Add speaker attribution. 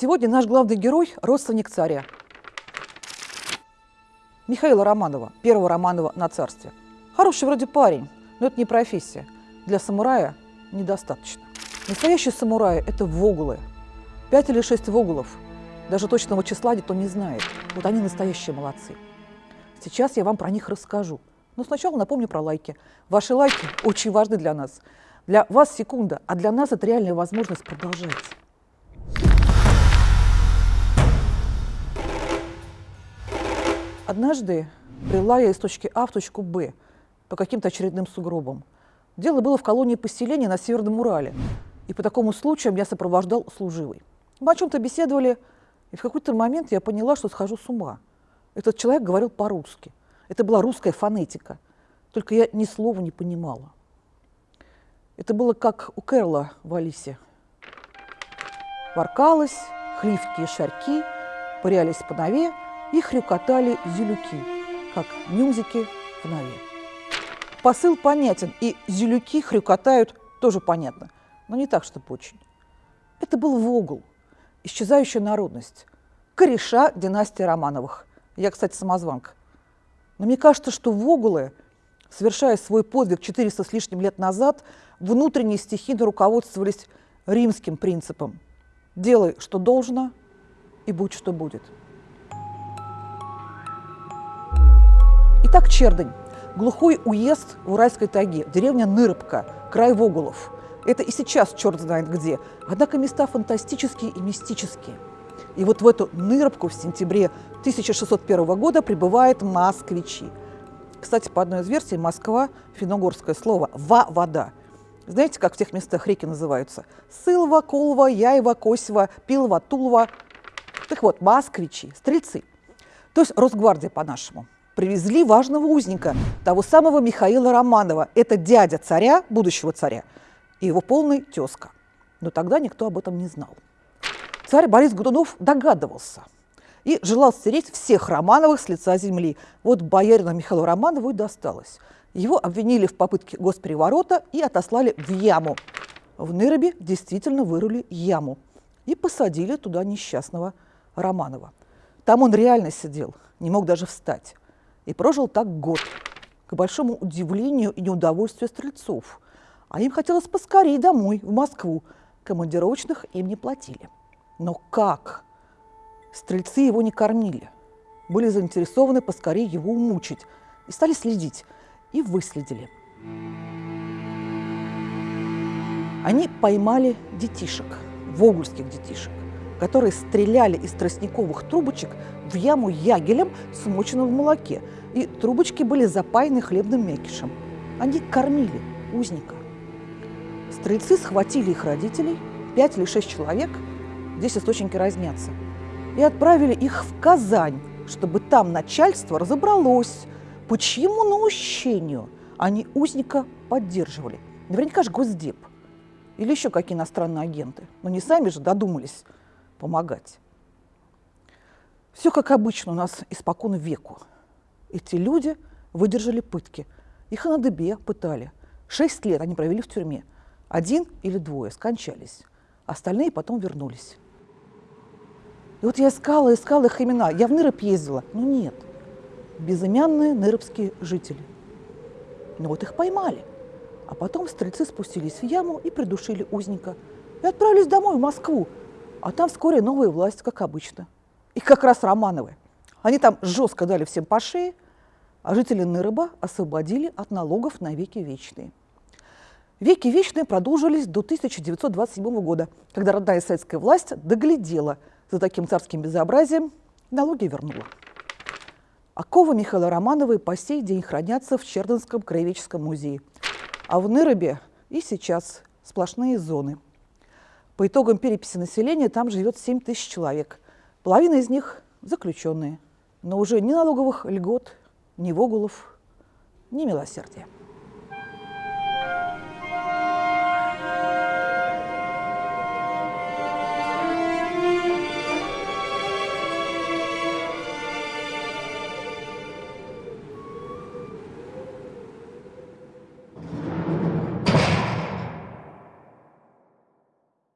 Speaker 1: Сегодня наш главный герой – родственник царя. Михаила Романова, первого Романова на царстве. Хороший вроде парень, но это не профессия. Для самурая недостаточно. Настоящие самураи – это вогулы. Пять или шесть вогулов. Даже точного числа никто не знает. Вот они настоящие молодцы. Сейчас я вам про них расскажу. Но сначала напомню про лайки. Ваши лайки очень важны для нас. Для вас секунда, а для нас это реальная возможность продолжать. Однажды брела я из точки А в точку Б по каким-то очередным сугробам. Дело было в колонии поселения на Северном Урале, и по такому случаю я сопровождал служивый. Мы о чем-то беседовали, и в какой-то момент я поняла, что схожу с ума. Этот человек говорил по-русски. Это была русская фонетика, только я ни слова не понимала. Это было как у Кэрла в Алисе. Воркалось, хливкие шарьки, пырялись по нове и хрюкотали зюлюки, как нюмзики в нове. Посыл понятен, и зюлюки хрюкотают тоже понятно, но не так, чтобы очень. Это был Вогл, исчезающая народность, кореша династии Романовых. Я, кстати, самозванка. Но мне кажется, что Вогулы, совершая свой подвиг 400 с лишним лет назад, внутренне стихийно руководствовались римским принципом «делай, что должно, и будь, что будет». Итак, Чердань. Глухой уезд в Уральской тайге, деревня Нырыбка, край Вогулов. Это и сейчас черт знает где. Однако места фантастические и мистические. И вот в эту Нырыбку в сентябре 1601 года прибывают москвичи. Кстати, по одной из версий, Москва – финогорское слово «ва» – вода. Знаете, как в тех местах реки называются? Сылва, Колва, Яева, Косева, Пилова, Тулова. Так вот, москвичи, стрельцы. То есть Росгвардия по-нашему. Привезли важного узника, того самого Михаила Романова. Это дядя царя, будущего царя, и его полный тезка. Но тогда никто об этом не знал. Царь Борис Годунов догадывался и желал стереть всех Романовых с лица земли. Вот боярину Михаилу Романову и досталось – его обвинили в попытке госпереворота и отослали в яму. В Нырабе действительно вырыли яму и посадили туда несчастного Романова. Там он реально сидел, не мог даже встать. И прожил так год, к большому удивлению и неудовольствию стрельцов. А им хотелось поскорее домой, в Москву. Командировочных им не платили. Но как? Стрельцы его не кормили. Были заинтересованы поскорее его умучить и стали следить – и выследили. Они поймали детишек, вогульских детишек, которые стреляли из тростниковых трубочек в яму ягелем, смоченным в молоке, и трубочки были запаяны хлебным мякишем. Они кормили узника. Стрельцы схватили их родителей, пять или шесть человек, здесь источники разнятся, и отправили их в Казань, чтобы там начальство разобралось, по чьему наущению они узника поддерживали? Наверняка же Госдеп или еще какие иностранные агенты. Но не сами же додумались помогать. Все как обычно у нас испокон веку. Эти люди выдержали пытки. Их на дыбе пытали. Шесть лет они провели в тюрьме. Один или двое скончались. Остальные потом вернулись. И вот я искала, искала их имена. Я в Ныроб ездила, но нет безымянные нырбские жители. Но вот их поймали. А потом стрельцы спустились в яму и придушили узника. И отправились домой, в Москву. А там вскоре новая власть, как обычно. И как раз Романовы. Они там жестко дали всем по шее, а жители Нырыба освободили от налогов на веки вечные. Веки вечные продолжились до 1927 года, когда родная советская власть доглядела за таким царским безобразием, налоги вернула. Оковы Михаила Романова по сей день хранятся в Чердынском краеведческом музее. А в Нырабе и сейчас сплошные зоны. По итогам переписи населения там живет 7 тысяч человек. Половина из них заключенные. Но уже ни налоговых льгот, ни вогулов, ни милосердия.